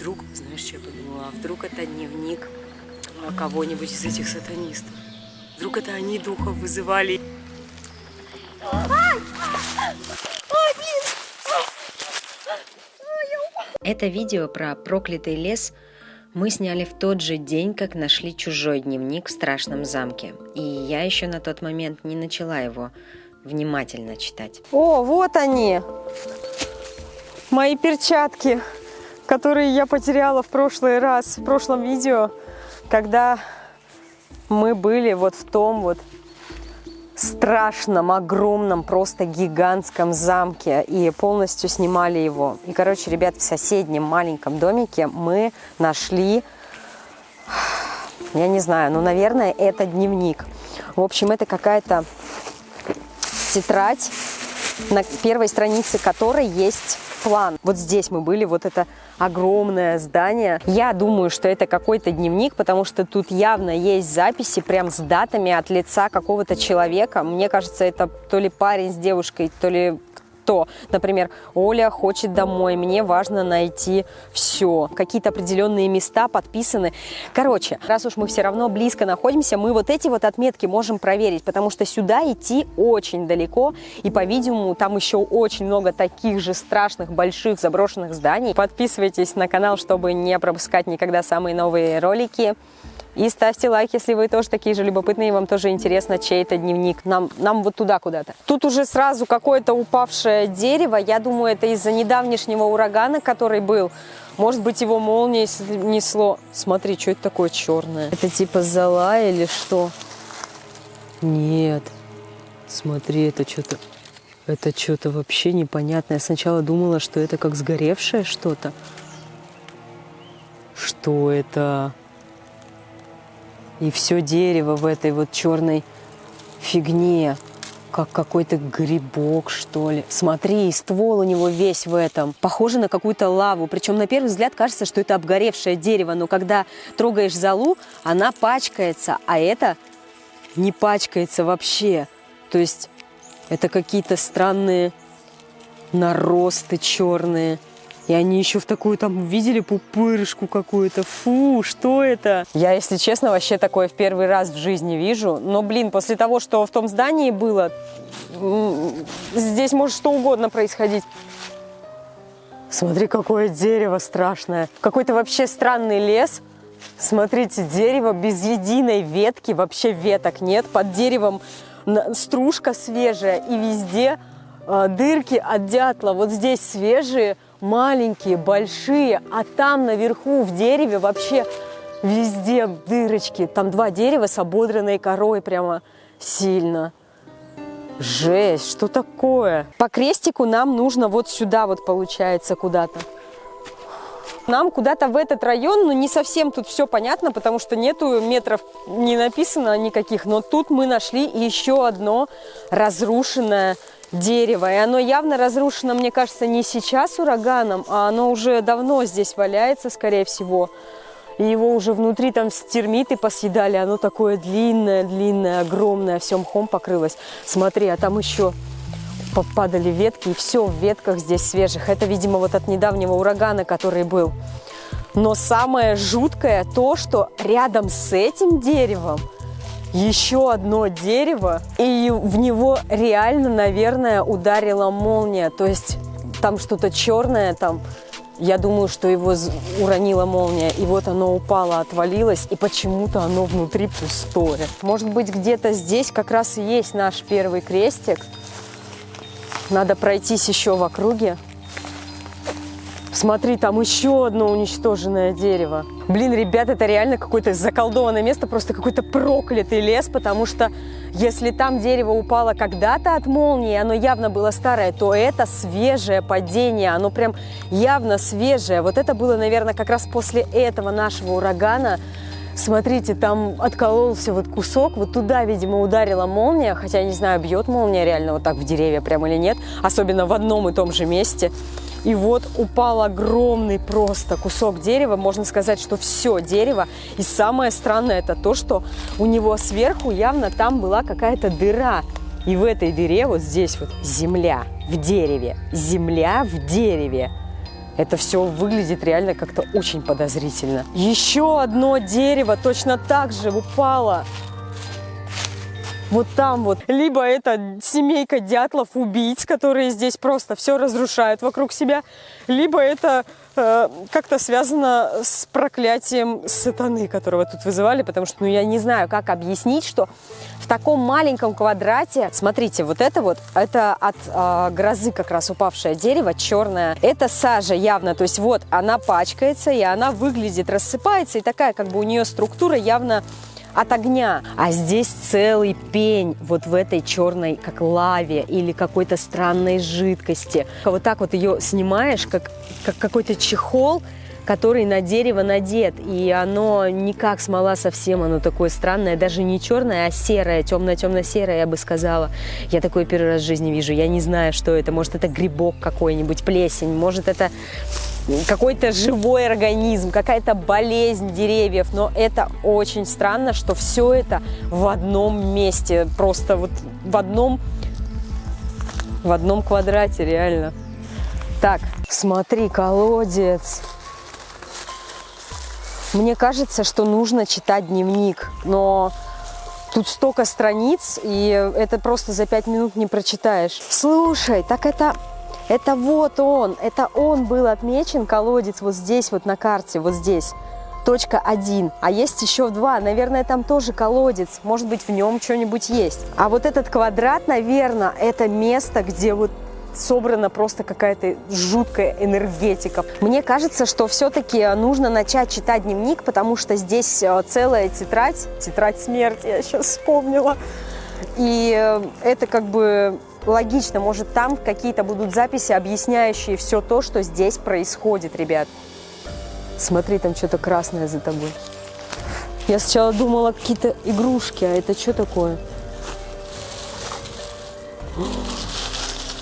вдруг, знаешь, что я подумала, а вдруг это дневник а, кого-нибудь из этих сатанистов? Вдруг это они духов вызывали? Это видео про проклятый лес мы сняли в тот же день, как нашли чужой дневник в страшном замке. И я еще на тот момент не начала его внимательно читать. О, вот они! Мои перчатки, которые я потеряла в прошлый раз, в прошлом видео, когда мы были вот в том вот страшном, огромном, просто гигантском замке и полностью снимали его. И, короче, ребят, в соседнем маленьком домике мы нашли, я не знаю, ну, наверное, это дневник. В общем, это какая-то тетрадь, на первой странице которой есть план. Вот здесь мы были, вот это огромное здание. Я думаю, что это какой-то дневник, потому что тут явно есть записи прям с датами от лица какого-то человека. Мне кажется, это то ли парень с девушкой, то ли что, например, Оля хочет домой, мне важно найти все. Какие-то определенные места подписаны. Короче, раз уж мы все равно близко находимся, мы вот эти вот отметки можем проверить, потому что сюда идти очень далеко, и, по-видимому, там еще очень много таких же страшных, больших, заброшенных зданий. Подписывайтесь на канал, чтобы не пропускать никогда самые новые ролики. И ставьте лайк, если вы тоже такие же любопытные, и вам тоже интересно, чей это дневник. Нам, нам вот туда куда-то. Тут уже сразу какое-то упавшее дерево. Я думаю, это из-за недавнешнего урагана, который был. Может быть, его молнией несло. Смотри, что это такое черное? Это типа зола или что? Нет. Смотри, это что-то... Это что-то вообще непонятное. Я сначала думала, что это как сгоревшее что-то. Что это? И все дерево в этой вот черной фигне, как какой-то грибок, что ли. Смотри, ствол у него весь в этом. Похоже на какую-то лаву. Причем на первый взгляд кажется, что это обгоревшее дерево, но когда трогаешь залу, она пачкается, а это не пачкается вообще. То есть это какие-то странные наросты черные. И они еще в такую там видели пупырышку какую-то. Фу, что это? Я, если честно, вообще такое в первый раз в жизни вижу. Но, блин, после того, что в том здании было, здесь может что угодно происходить. Смотри, какое дерево страшное. Какой-то вообще странный лес. Смотрите, дерево без единой ветки, вообще веток нет. Под деревом стружка свежая и везде э, дырки от дятла. Вот здесь свежие, маленькие, большие, а там наверху в дереве вообще везде дырочки. Там два дерева с ободранной корой прямо сильно. Жесть, что такое? По крестику нам нужно вот сюда вот получается куда-то. Нам куда-то в этот район, но не совсем тут все понятно, потому что нету метров, не написано никаких. Но тут мы нашли еще одно разрушенное дерево. И оно явно разрушено, мне кажется, не сейчас ураганом, а оно уже давно здесь валяется, скорее всего. И его уже внутри там термиты посъедали. Оно такое длинное, длинное, огромное, все мхом покрылось. Смотри, а там еще попадали ветки, и все в ветках здесь свежих. Это, видимо, вот от недавнего урагана, который был. Но самое жуткое то, что рядом с этим деревом еще одно дерево, и в него реально, наверное, ударила молния. То есть там что-то черное, там, я думаю, что его уронила молния, и вот оно упало, отвалилось, и почему-то оно внутри пустое. Может быть, где-то здесь как раз и есть наш первый крестик. Надо пройтись еще в округе. Смотри, там еще одно уничтоженное дерево. Блин, ребят, это реально какое-то заколдованное место, просто какой-то проклятый лес, потому что если там дерево упало когда-то от молнии, оно явно было старое, то это свежее падение, оно прям явно свежее. Вот это было, наверное, как раз после этого нашего урагана. Смотрите, там откололся вот кусок, вот туда, видимо, ударила молния, хотя, не знаю, бьет молния реально вот так в деревья прямо или нет, особенно в одном и том же месте. И вот упал огромный просто кусок дерева, можно сказать, что все дерево. И самое странное это то, что у него сверху явно там была какая-то дыра. И в этой дыре вот здесь вот земля в дереве, земля в дереве. Это все выглядит реально как-то очень подозрительно. Еще одно дерево точно так же упало вот там вот. Либо это семейка дятлов-убийц, которые здесь просто все разрушают вокруг себя, либо это э, как-то связано с проклятием сатаны, которого тут вызывали, потому что, ну, я не знаю, как объяснить, что в таком маленьком квадрате, смотрите, вот это вот, это от э, грозы как раз упавшее дерево, черное, это сажа явно, то есть вот она пачкается, и она выглядит, рассыпается, и такая как бы у нее структура явно от огня. А здесь целый пень вот в этой черной, как лаве или какой-то странной жидкости. Вот так вот ее снимаешь, как, как какой-то чехол, который на дерево надет, и оно не как смола совсем, оно такое странное, даже не черное, а серое, темно-темно-серое, я бы сказала. Я такое первый раз в жизни вижу, я не знаю, что это, может, это грибок какой-нибудь, плесень, может, это какой-то живой организм, какая-то болезнь деревьев, но это очень странно, что все это в одном месте, просто вот в одном, в одном квадрате, реально. Так, смотри, колодец. Мне кажется, что нужно читать дневник, но тут столько страниц, и это просто за пять минут не прочитаешь. Слушай, так это это вот он, это он был отмечен, колодец, вот здесь вот на карте, вот здесь. Точка 1. А есть еще два. Наверное, там тоже колодец. Может быть, в нем что-нибудь есть. А вот этот квадрат, наверное, это место, где вот собрана просто какая-то жуткая энергетика. Мне кажется, что все-таки нужно начать читать дневник, потому что здесь э, целая тетрадь, тетрадь смерти, я сейчас вспомнила. И э, это как бы логично, может там какие-то будут записи, объясняющие все то, что здесь происходит, ребят. Смотри, там что-то красное за тобой. Я сначала думала какие-то игрушки, а это что такое?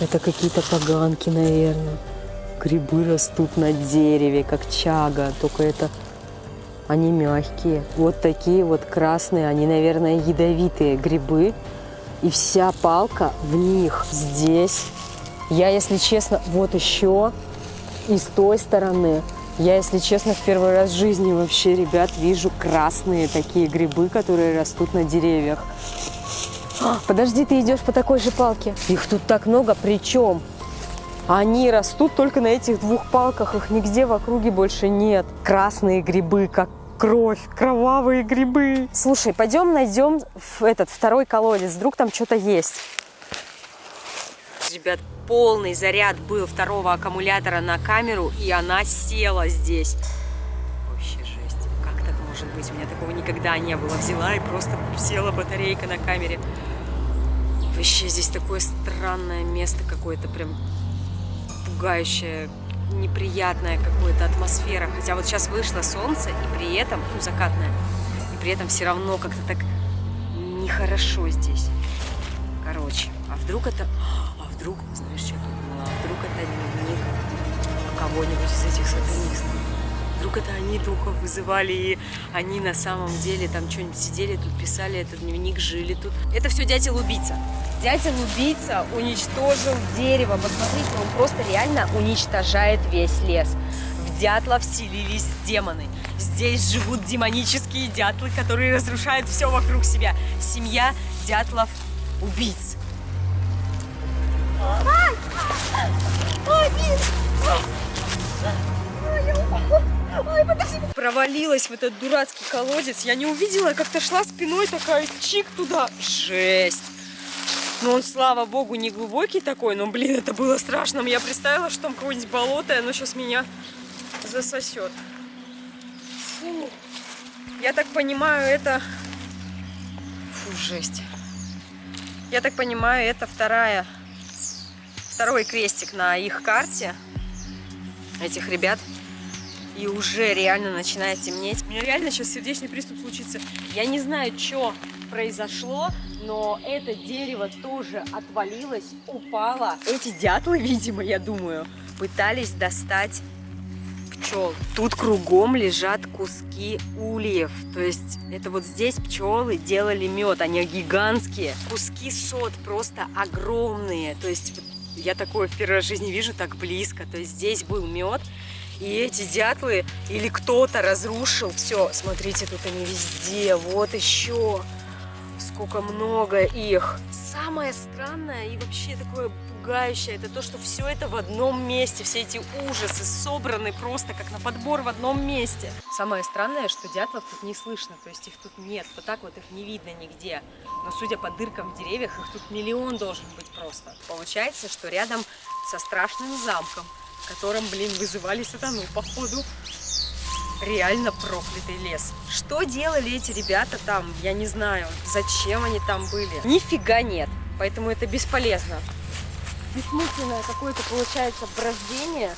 Это какие-то поганки, наверное. Грибы растут на дереве, как чага, только это они мягкие. Вот такие вот красные, они, наверное, ядовитые грибы и вся палка в них здесь. Я, если честно, вот еще и с той стороны. Я, если честно, в первый раз в жизни вообще, ребят, вижу красные такие грибы, которые растут на деревьях. Подожди, ты идешь по такой же палке. Их тут так много, причем они растут только на этих двух палках, их нигде в округе больше нет. Красные грибы, как кровь, кровавые грибы. Слушай, пойдем найдем этот второй колодец, вдруг там что-то есть. Ребят, полный заряд был второго аккумулятора на камеру, и она села здесь. Вообще жесть. Как так может быть? У меня такого никогда не было. Взяла и просто села батарейка на камере. Вообще здесь такое странное место какое-то, прям пугающее неприятная какая-то атмосфера. Хотя вот сейчас вышло солнце, и при этом, ну, закатное, и при этом все равно как-то так нехорошо здесь. Короче, а вдруг это... А вдруг, знаешь, что я думала? А вдруг это дневник кого-нибудь из этих сатанистов? Вдруг это они духов вызывали, и они на самом деле там что-нибудь сидели тут, писали этот дневник, жили тут. Это все дятел-убийца. Дятел-убийца уничтожил дерево. Посмотрите, он просто реально уничтожает весь лес. В дятла вселились демоны. Здесь живут демонические дятлы, которые разрушают все вокруг себя. Семья дятлов-убийц. Ай! Ай, Ой, подожди. Провалилась в этот дурацкий колодец. Я не увидела, как-то шла спиной такая, чик туда. Жесть. Ну, он, слава богу, не глубокий такой, но, блин, это было страшно. Я представила, что там какое-нибудь болото, и оно сейчас меня засосет. Фу. Я так понимаю, это... Фу, жесть. Я так понимаю, это вторая... Второй крестик на их карте этих ребят. И уже реально начинает темнеть. У меня реально сейчас сердечный приступ случится. Я не знаю, что произошло, но это дерево тоже отвалилось, упало. Эти дятлы, видимо, я думаю, пытались достать пчел. Тут кругом лежат куски ульев. То есть это вот здесь пчелы делали мед. Они гигантские. Куски сот просто огромные. То есть Я такое в первый жизни вижу так близко. То есть здесь был мед, и эти дятлы или кто-то разрушил. Все, смотрите, тут они везде. Вот еще. Сколько много их. Самое странное и вообще такое пугающее, это то, что все это в одном месте. Все эти ужасы собраны просто как на подбор в одном месте. Самое странное, что дятлов тут не слышно. То есть их тут нет. Вот так вот их не видно нигде. Но судя по дыркам в деревьях, их тут миллион должен быть просто. Получается, что рядом со страшным замком, котором, блин, вызывали сатану, походу, реально проклятый лес. Что делали эти ребята там, я не знаю, зачем они там были. Нифига нет, поэтому это бесполезно. Бессмысленное какое-то получается брождение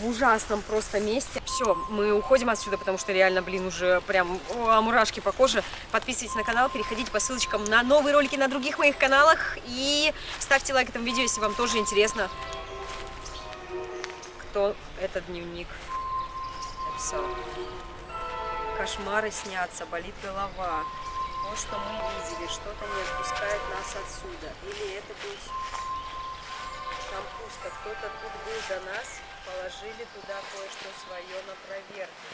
в ужасном просто месте. Все, мы уходим отсюда, потому что реально, блин, уже прям о, мурашки по коже. Подписывайтесь на канал, переходите по ссылочкам на новые ролики на других моих каналах и ставьте лайк этому видео, если вам тоже интересно, кто этот дневник написал. Кошмары снятся, болит голова. Вот что мы видели, что-то не отпускает нас отсюда. Или это был там пусто, кто-то тут был до нас, положили туда кое-что свое на проверку.